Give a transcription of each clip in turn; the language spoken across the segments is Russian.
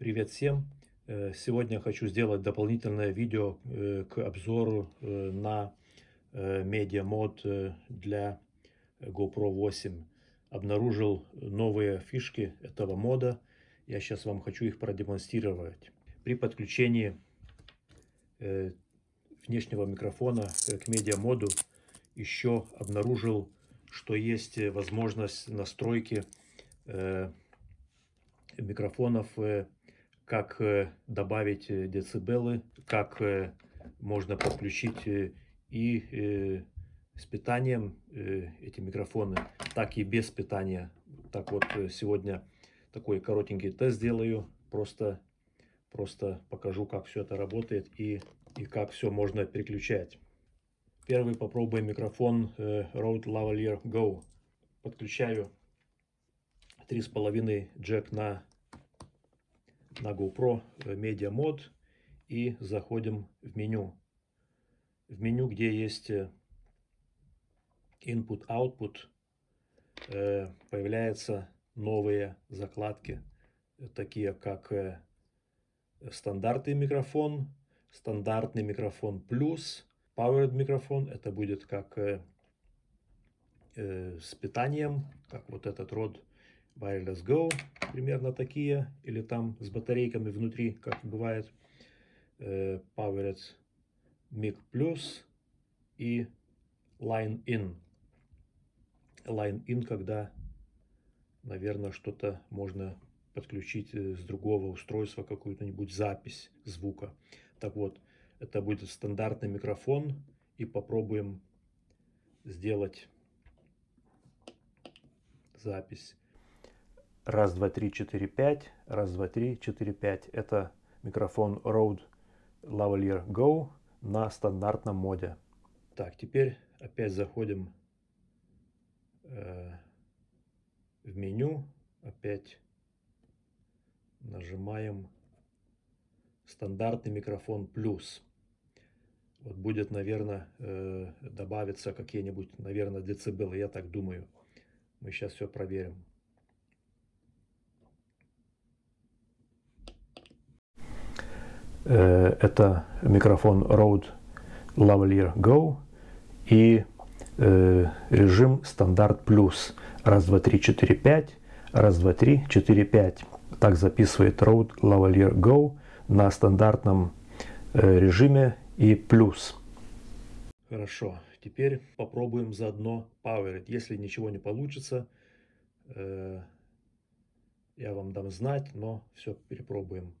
Привет всем! Э, сегодня хочу сделать дополнительное видео э, к обзору э, на Mod для GoPro 8. Обнаружил новые фишки этого мода. Я сейчас вам хочу их продемонстрировать. При подключении внешнего микрофона к Media моду еще обнаружил, что есть возможность настройки микрофонов как э, добавить э, децибелы, как э, можно подключить и с питанием эти микрофоны, так и без питания. Так вот, сегодня такой коротенький тест сделаю, просто, просто покажу, как все это работает и, и как все можно переключать. Первый попробуем микрофон Rode Lavalier Go. Подключаю 3,5 джек на на GoPro э, Media Mod и заходим в меню. В меню, где есть э, Input-Output, э, появляются новые закладки, такие как стандартный микрофон, стандартный микрофон плюс, Powered микрофон, это будет как с питанием, как вот этот род Wireless Go, примерно такие, или там с батарейками внутри, как бывает, э, Powered Mic Plus и Line In. Line In, когда, наверное, что-то можно подключить э, с другого устройства, какую-нибудь запись звука. Так вот, это будет стандартный микрофон, и попробуем сделать запись. Раз, два, три, четыре, пять. Раз, два, три, четыре, пять. Это микрофон Rode Lavalier Go на стандартном моде. Так, теперь опять заходим э, в меню. Опять нажимаем стандартный микрофон плюс. Вот будет, наверное, э, добавиться какие-нибудь, наверное, децибелы, я так думаю. Мы сейчас все проверим. Это микрофон Rode Lavalier Go и э, режим стандарт плюс. Раз, два, три, четыре, пять. Раз, два, три, четыре, пять. Так записывает Rode Lavalier Go на стандартном э, режиме и плюс. Хорошо, теперь попробуем заодно Power. Если ничего не получится, я вам дам знать, но все перепробуем.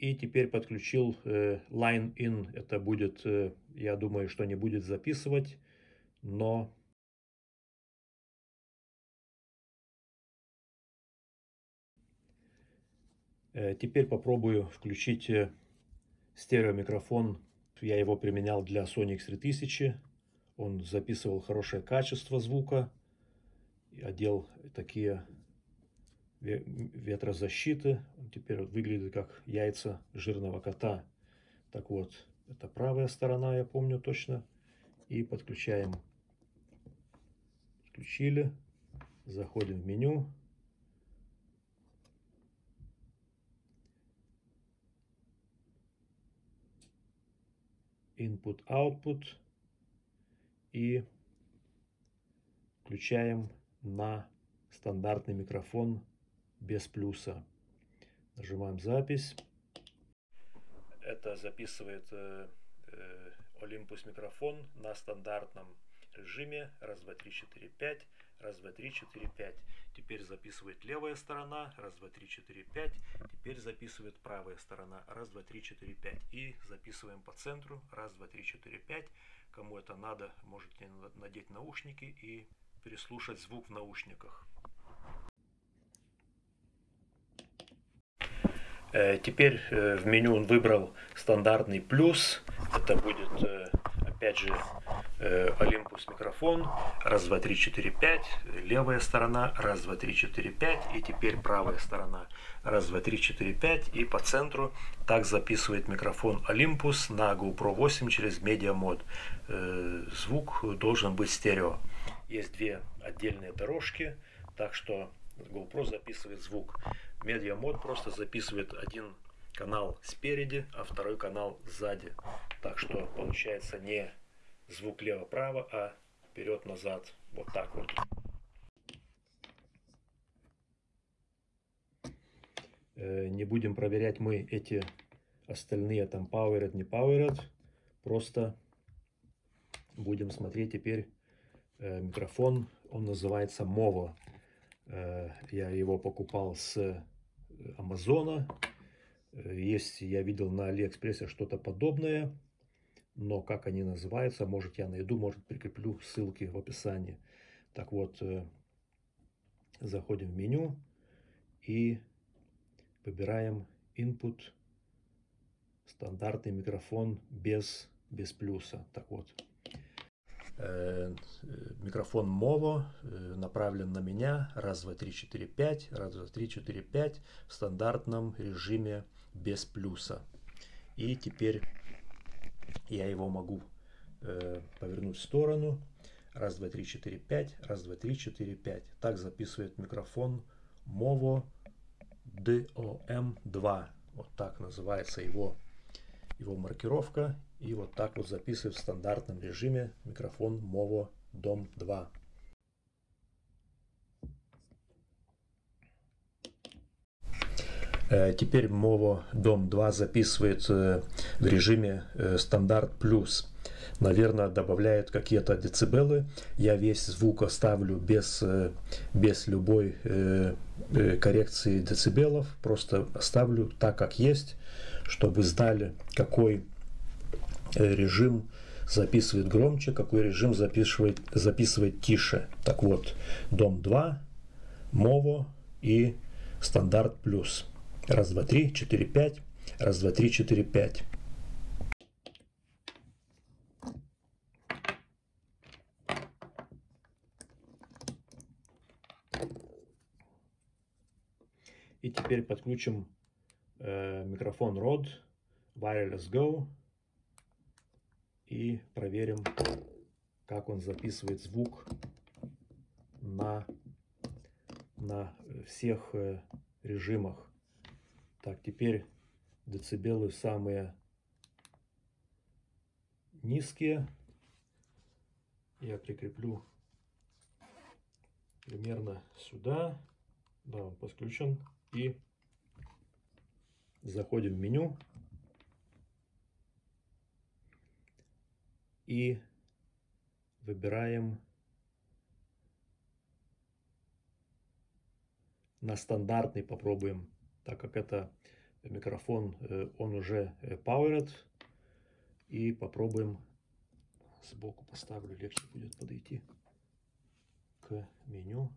И теперь подключил э, Line In. Это будет, э, я думаю, что не будет записывать, но... Э, теперь попробую включить э, стереомикрофон. Я его применял для Sony X3000. Он записывал хорошее качество звука. Одел такие ветрозащиты. Он теперь выглядит как яйца жирного кота. Так вот, это правая сторона, я помню точно. И подключаем. Включили. Заходим в меню. Input, Output. И включаем на стандартный микрофон без плюса. Нажимаем запись. Это записывает э, э, Olympus микрофон на стандартном режиме. Раз, два, три, четыре, пять. Раз, два, три, четыре, пять. Теперь записывает левая сторона. Раз, два, три, четыре, пять. Теперь записывает правая сторона. Раз, два, три, четыре, пять. И записываем по центру. Раз, два, три, четыре, пять. Кому это надо, можете надеть наушники и переслушать звук в наушниках. Теперь э, в меню он выбрал стандартный плюс. Это будет, э, опять же, Olympus микрофон. Раз, два, три, четыре, пять. Левая сторона. Раз, два, три, четыре, пять. И теперь правая сторона. Раз, два, три, четыре, пять. И по центру так записывает микрофон Olympus на GoPro 8 через Media Mod. Звук должен быть стерео. есть две отдельные дорожки, так что GoPro записывает звук. Mod просто записывает один канал спереди, а второй канал сзади. Так что получается не звук лево-право, а вперед-назад. Вот так вот. Э, не будем проверять мы эти остальные там powered, не powered. Просто будем смотреть теперь э, микрофон. Он называется Movo. Э, я его покупал с Амазона. Есть, я видел на Алиэкспрессе что-то подобное. Но как они называются, может я найду, может прикреплю ссылки в описании. Так вот, заходим в меню и Выбираем input, стандартный микрофон без, без плюса. Так вот, э, микрофон Movo э, направлен на меня. Раз, два, три, четыре, пять. Раз, два, три, четыре, пять. В стандартном режиме без плюса. И теперь я его могу э, повернуть в сторону. Раз, два, три, четыре, пять. Раз, два, три, четыре, пять. Так записывает микрофон Movo DOM2. Вот так называется его, его маркировка. И вот так вот записывает в стандартном режиме микрофон MOVO DOM2. Э, теперь MOVO DOM 2 записывает э, в режиме э, стандарт плюс наверное, добавляет какие-то децибелы. Я весь звук оставлю без, э, без любой коррекции децибелов. Просто оставлю так, как есть, чтобы знали, какой режим записывает громче, какой режим записывает, записывает тише. Так вот, дом 2, мово и стандарт плюс. Раз, два, три, четыре, пять. Раз, два, три, четыре, пять. И теперь подключим э, микрофон Rode Wireless Go и проверим, как он записывает звук на, на всех э, режимах. Так, теперь децибелы самые низкие. Я прикреплю примерно сюда. Да, он подключен и заходим в меню и выбираем на стандартный попробуем, так как это микрофон, э, он уже э, powered. И попробуем сбоку поставлю, легче будет подойти к меню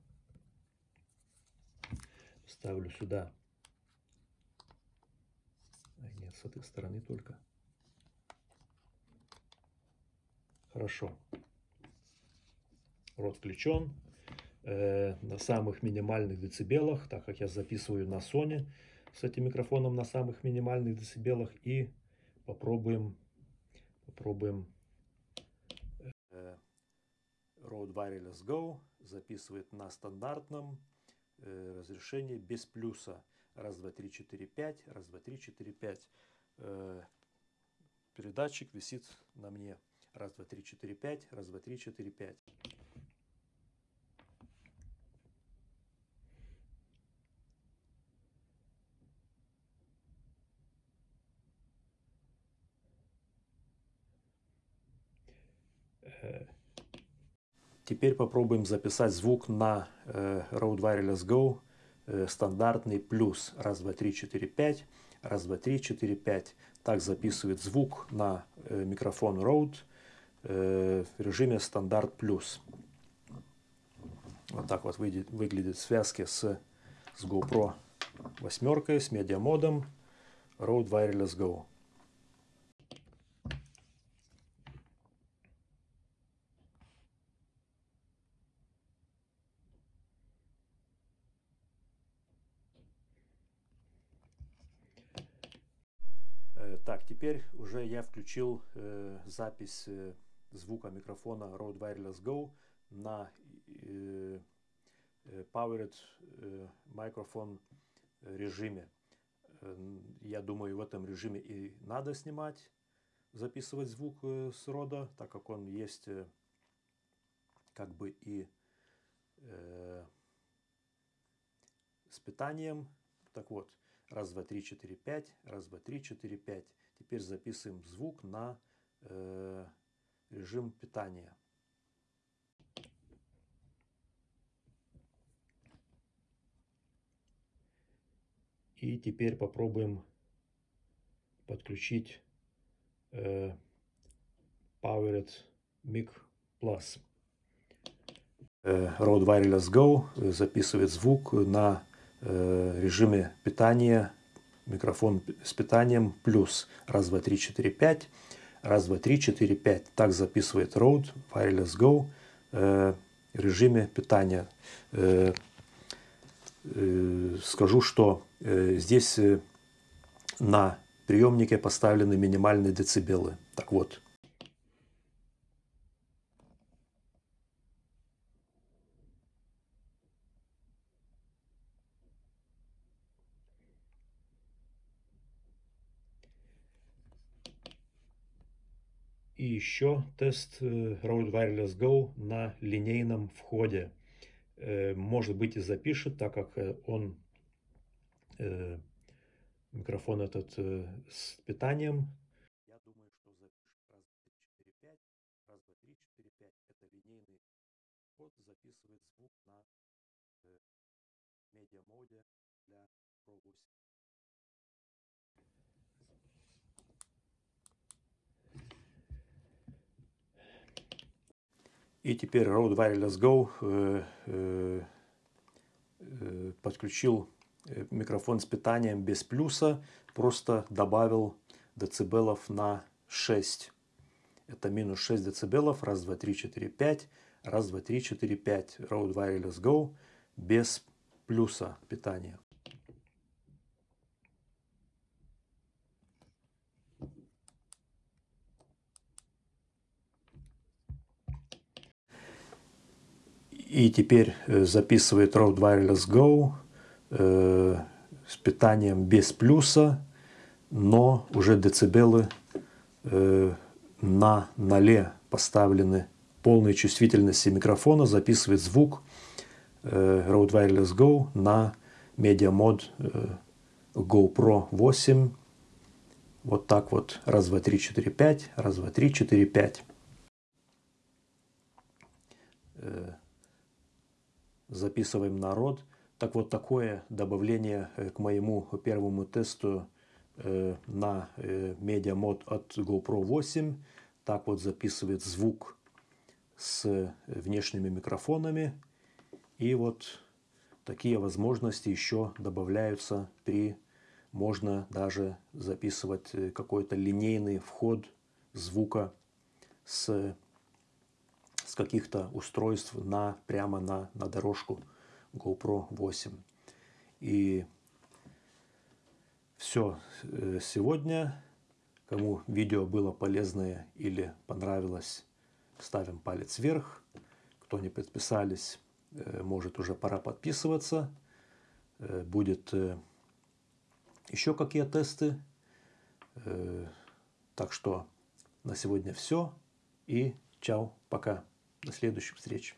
ставлю сюда. А нет, с этой стороны только. Хорошо. Рот включен. Э, на самых минимальных децибелах, так как я записываю на Sony с этим микрофоном на самых минимальных децибелах. И попробуем, попробуем э, Rode Wireless Go записывает на стандартном Э, разрешение без плюса. Раз, два, три, четыре, пять. Раз, два, три, четыре, пять. Э, передатчик висит на мне. Раз, два, три, четыре, пять. Раз, два, три, четыре, пять. Теперь попробуем записать звук на э, Rode Wireless Go э, стандартный плюс. Раз, два, три, четыре, пять. Раз, два, три, четыре, пять. Так записывает звук на э, микрофон Rode в режиме стандарт плюс. Вот так вот выглядит, выглядит связки с, с GoPro восьмеркой, с медиамодом Rode Wireless Go. Так, теперь уже я включил э, запись э, звука микрофона Rode Wireless Go на Powered Microphone режиме. Я думаю, в этом режиме и надо снимать, записывать звук с рода, так как он есть как бы и э, с питанием. Так вот, раз, два, три, четыре, пять, раз, два, три, четыре, пять. Теперь записываем звук на э, режим питания. И теперь попробуем подключить э, Powered Mic Plus. Rode Wireless Go записывает звук на режиме питания, микрофон с питанием плюс. Раз, два, три, четыре, пять. Раз, два, три, четыре, пять. Так записывает Rode Wireless Go в режиме питания. Скажу, что здесь на приемнике поставлены минимальные децибелы. Так вот, И еще тест э, Rode Wireless Go на линейном входе. Э, может быть и запишет, так как э, он микрофон этот с питанием. Я думаю, что запишет раз, два, четыре, пять. Раз, два, три, четыре, пять. Это линейный вход, записывает звук на медиа-моде для Pro 8. И теперь Rode Wireless Go э, э, э, подключил микрофон с питанием без плюса, просто добавил децибелов на 6. Это минус 6 децибелов, раз, два, три, четыре, пять, раз, два, три, четыре, пять. Rode Wireless Go без плюса питания. И теперь э, записывает Rode Wireless Go э, с питанием без плюса, но уже децибелы э, на ноле поставлены полной чувствительности микрофона, записывает звук э, Rode Wireless Go на Media Mod э, GoPro 8. Вот так вот. Раз, два, три, четыре, пять. Раз, два, три, четыре, пять. Э, записываем народ. Так вот, такое добавление э, к моему первому тесту э, на э, медиамод от GoPro 8. Так вот записывает звук с внешними микрофонами. И вот такие возможности еще добавляются при... Можно даже записывать какой-то линейный вход звука с с каких-то устройств на, прямо на, на дорожку GoPro 8. И все э, сегодня. Кому видео было полезное или понравилось, ставим палец вверх. Кто не подписались, э, может уже пора подписываться. Э, будет еще какие тесты. Так что на сегодня все. И чао, пока. До следующих встреч.